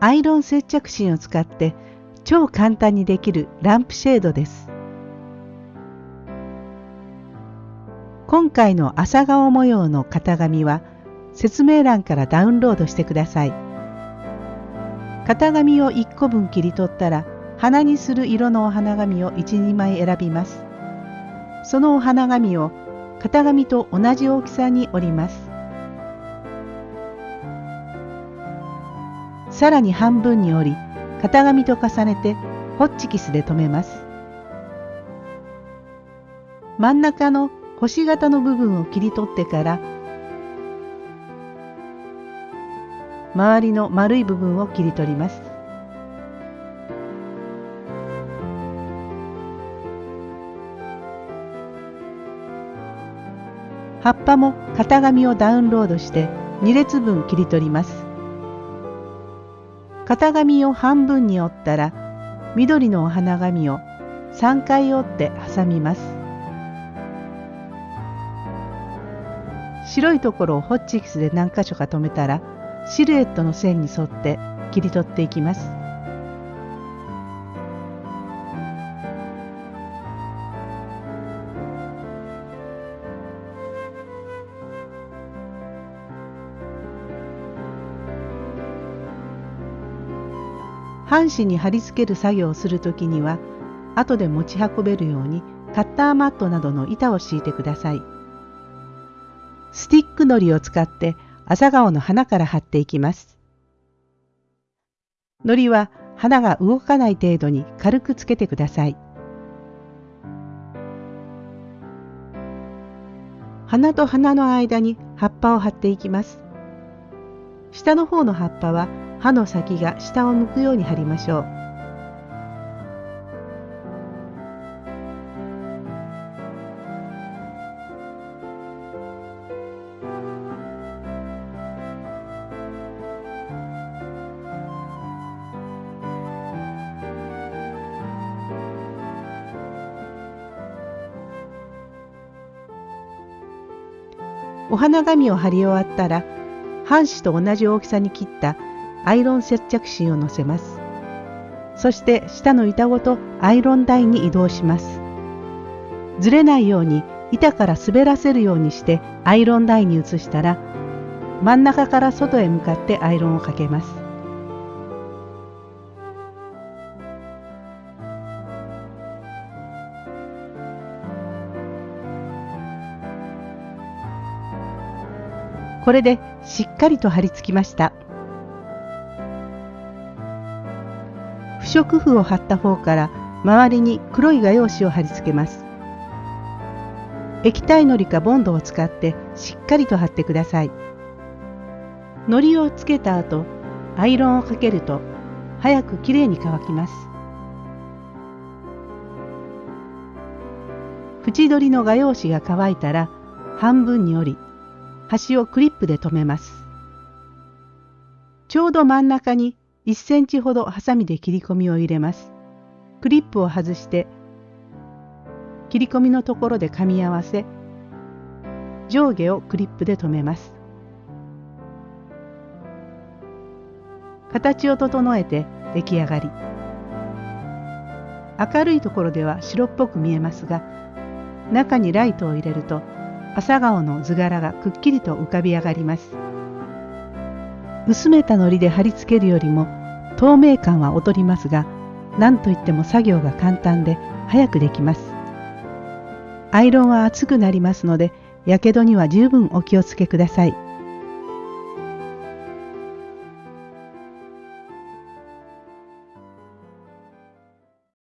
アイロン接着芯を使って超簡単にできるランプシェードです。今回の朝顔模様の型紙は説明欄からダウンロードしてください。型紙を1個分切り取ったら花にする色のお花紙を1、2枚選びます。そのお花紙を型紙と同じ大きさに折ります。さらに半分に折り型紙と重ねてホッチキスで留めます。真ん中の星型の部分を切り取ってから周りの丸い部分を切り取ります。葉っぱも型紙をダウンロードして2列分切り取ります。型紙を半分に折ったら緑のお花紙を3回折って挟みます。白いところをホッチキスで何箇所か留めたらシルエットの線に沿って切り取っていきます。半紙に貼り付ける作業をするときには後で持ち運べるようにカッターマットなどの板を敷いてください。スティックのりを使って朝顔の花から貼っていきます。のりは花が動かない程度に軽くつけてください。花と花の間に葉っぱを貼っていきます。下の方の葉っぱは刃の先が下を向くように貼りましょう。お花紙を貼り終わったら半紙と同じ大きさに切ったアイロン接着芯をのせます。そして下の板ごとアイロン台に移動します。ずれないように板から滑らせるようにしてアイロン台に移したら真ん中から外へ向かってアイロンをかけます。これでしっかりと貼り付きました。不織布を貼った方から周りに黒い画用紙を貼り付けます。液体のりかボンドを使ってしっかりと貼ってください。のりをつけた後、アイロンをかけると早くきれいに乾きます。縁取りの画用紙が乾いたら半分に折り、端をクリップで留めます。ちょうど真ん中に1センチほどハサミで切り込みを入れます。クリップを外して切り込みのところで噛み合わせ上下をクリップで留めます。形を整えて出来上がり明るいところでは白っぽく見えますが中にライトを入れると朝顔の図柄がくっきりと浮かび上がります薄めた糊で貼り付けるよりも透明感は劣りますが何といっても作業が簡単で早くできます。アイロンは熱くなりますのでやけどには十分お気をつけください。